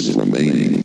Minutes remaining.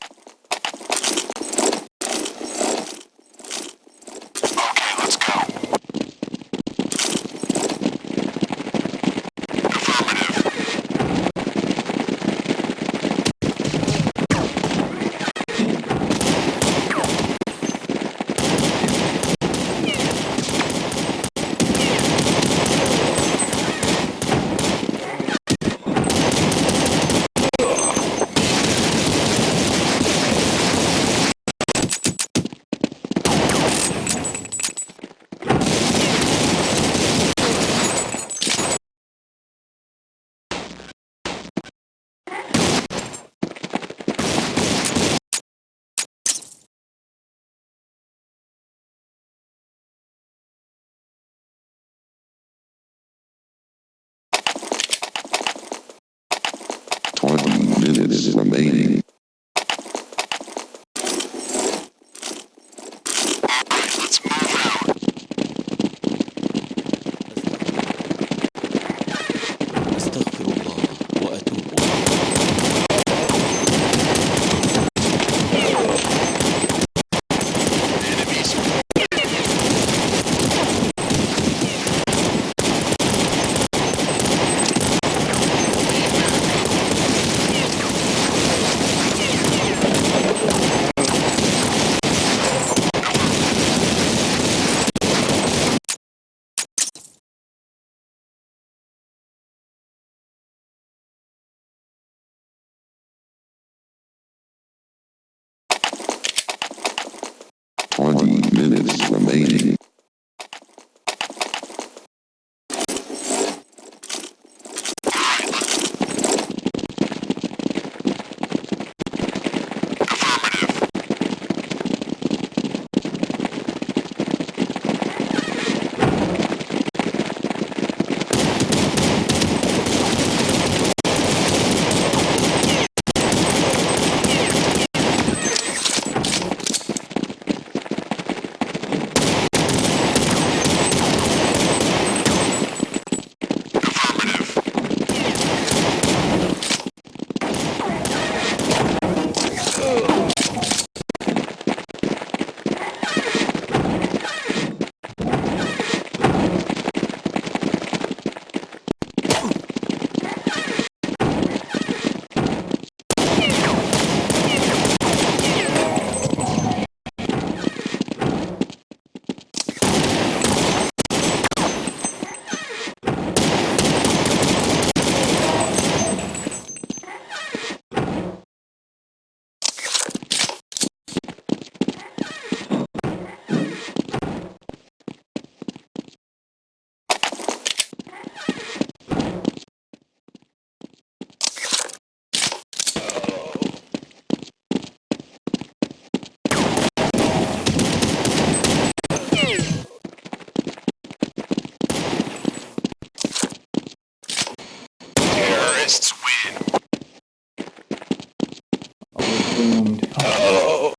Doomed. Twenty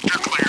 Sector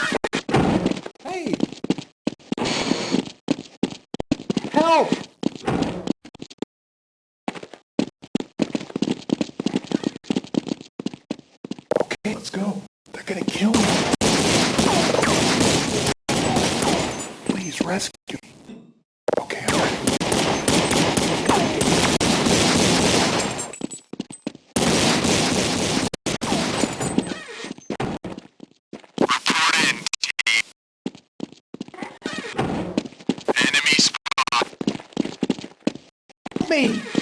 me!